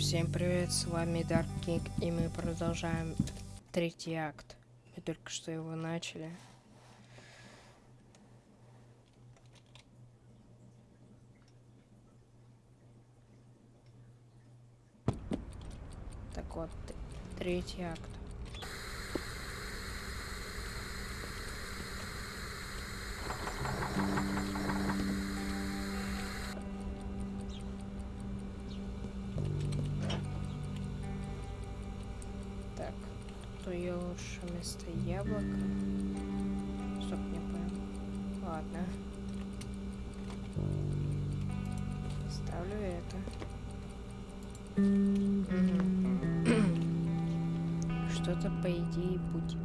Всем привет, с вами Dark King, и мы продолжаем третий акт. Мы только что его начали. Так вот, третий акт. То ее лучше вместо яблока. Стоп, не понял. Ладно. Ставлю это. Что-то по идее будет.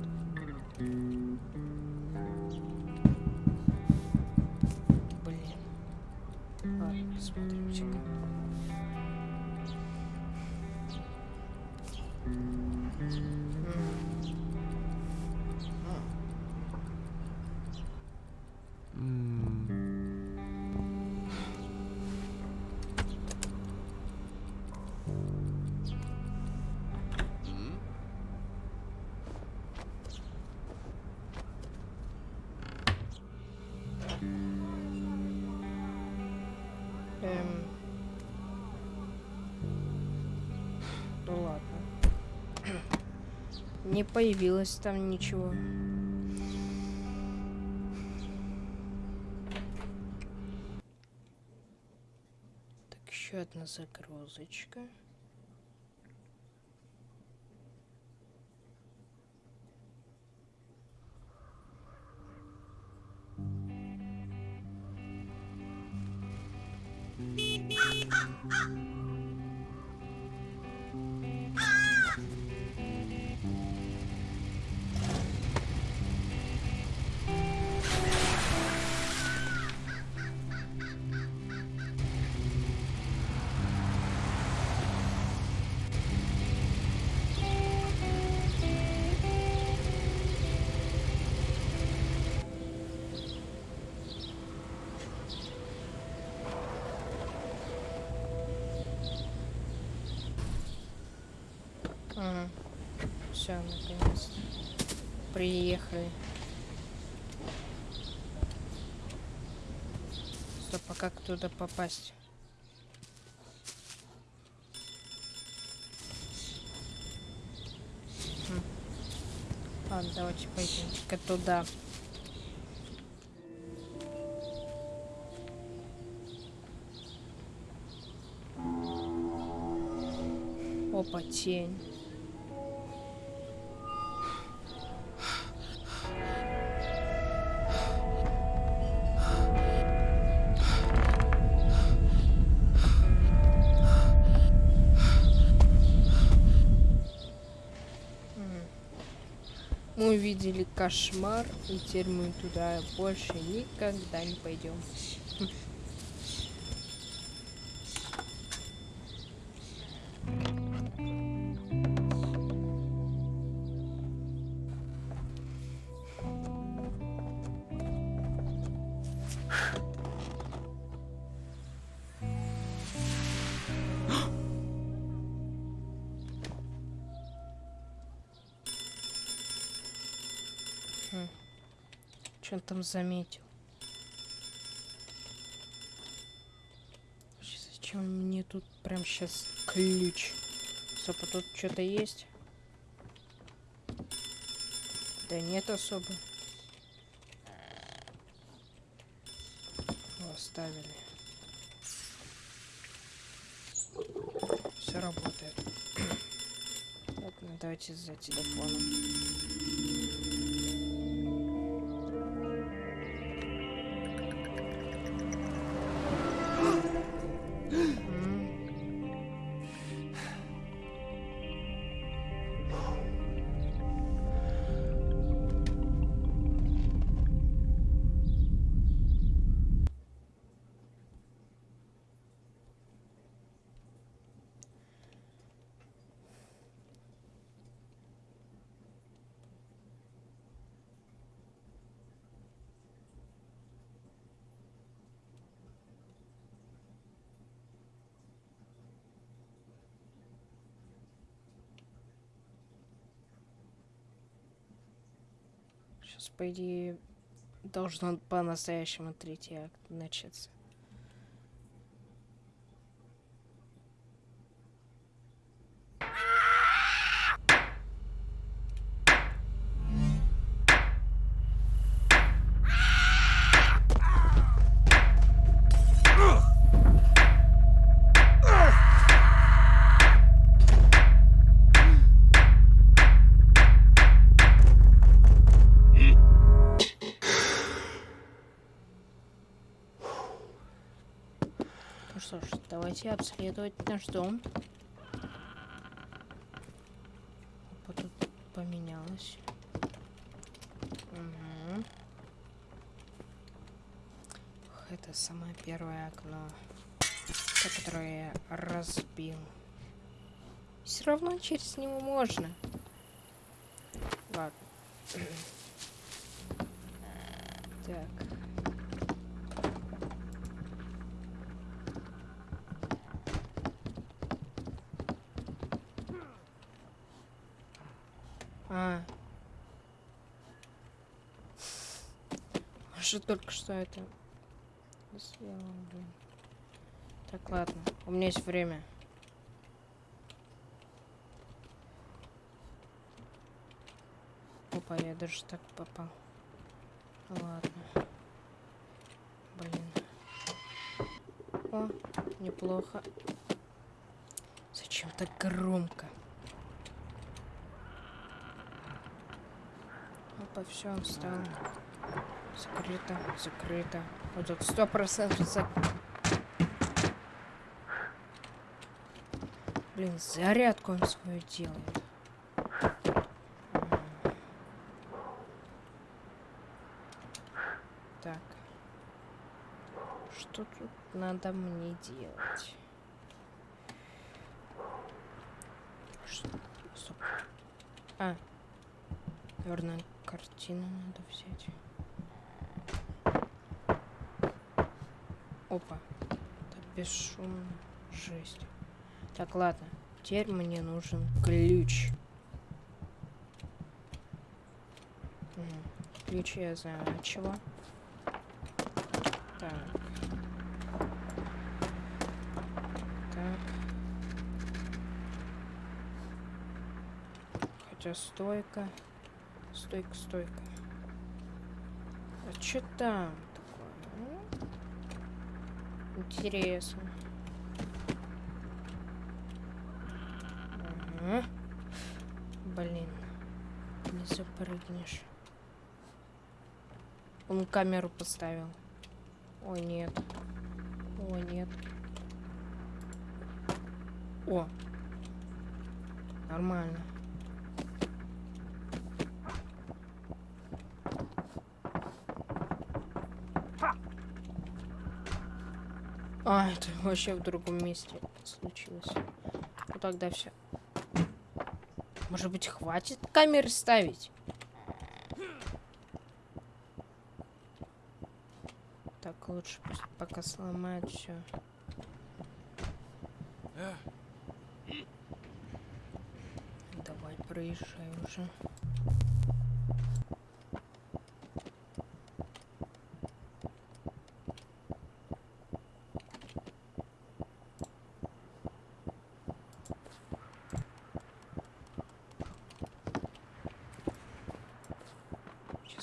Эм. Ну ладно. Не появилось там ничего. Так, еще одна загрузочка. Ah! Ага. Все, наконец. Приехали. Стоп, а как туда попасть? Хм. Ладно, давайте пойдемте-ка туда. Опа, тень. Мы увидели кошмар, и теперь мы туда больше никогда не пойдем. Что он там заметил? Зачем мне тут прям сейчас ключ? Стоп, тут что-то есть? Да нет особо. О, Оставили. Все работает. Ладно, давайте за телефоном. Сейчас, по идее, должно по-настоящему третий акт начаться. Давайте обследовать наш дом. Опа, тут поменялось. Ох, Это самое первое окно, которое я разбил. Все равно через него можно. Ладно. Так. А. Что только что это сделал, блин. Так, ладно. У меня есть время. Опа, я даже так попал. Ладно. Блин. О, неплохо. Зачем так громко? Опа, все, он встал. Закрыто, закрыто. Вот тут сто процентов зак... Блин, зарядку он свою делает. Так. Что тут надо мне делать? А, Наверное, картину надо взять. Опа. Это бесшумно. Жесть. Так, ладно. Теперь мне нужен ключ. Ключ я знаю чего. Так. Так. Хотя стойка. Стойка, стойка. А что там? Интересно. Ага. Блин. Не запрыгнешь. Он камеру поставил. О, нет. О, нет. О. Нормально. А, это вообще в другом месте случилось. Ну тогда все. Может быть, хватит камеры ставить? Так, лучше пока сломают все. Давай, проезжай уже.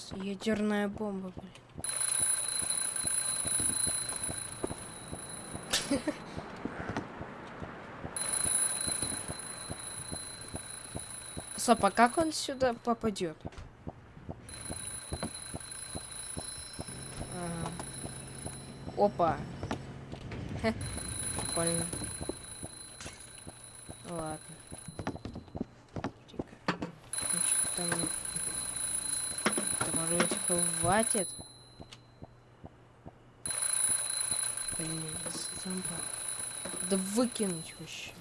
Сейчас ядерная бомба, блин. Стоп, а как он сюда попадет? Ага. Опа. Хе, Прикольно. Ладно. Ну, чё там... Быть хватит? Блин, зомба. Да выкинуть вообще.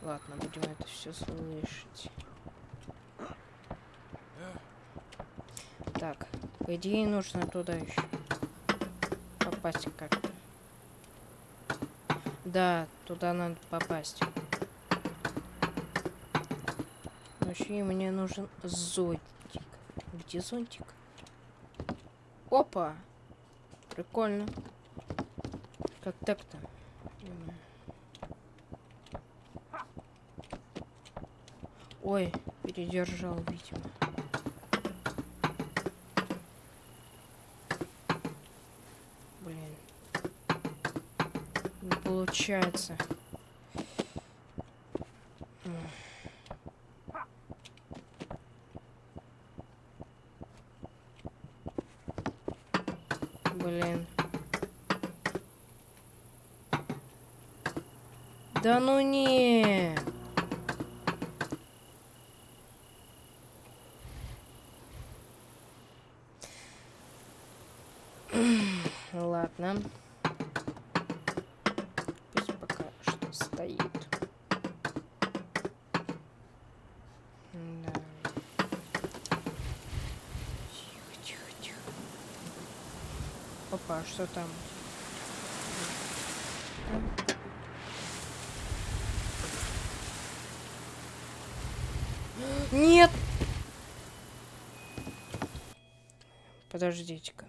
Ладно, будем это все слышать. Так, по идее нужно туда еще попасть как-то. Да, туда надо попасть. Короче, и мне нужен зонтик. Где зонтик? Опа! Прикольно. Как так-то? Ой, передержал, видимо. Блин. Не получается. М. Блин. Да ну не. Ладно. Пусть пока что стоит. Да. Тихо, тихо, тихо. Опа, а что там? Нет! Подождите-ка.